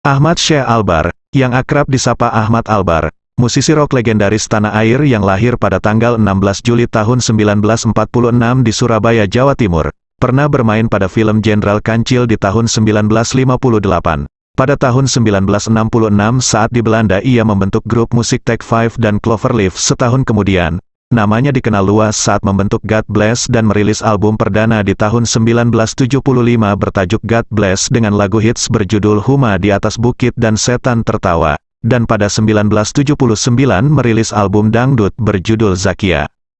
Ahmad Syekh Albar, yang akrab disapa Ahmad Albar, musisi rock legendaris tanah air yang lahir pada tanggal 16 Juli tahun 1946 di Surabaya, Jawa Timur, pernah bermain pada film Jenderal Kancil di tahun 1958. Pada tahun 1966 saat di Belanda ia membentuk grup musik Take Five dan Cloverleaf setahun kemudian, Namanya dikenal luas saat membentuk God Bless dan merilis album perdana di tahun 1975 bertajuk God Bless dengan lagu hits berjudul Huma di atas bukit dan Setan Tertawa. Dan pada 1979 merilis album dangdut berjudul Zakia.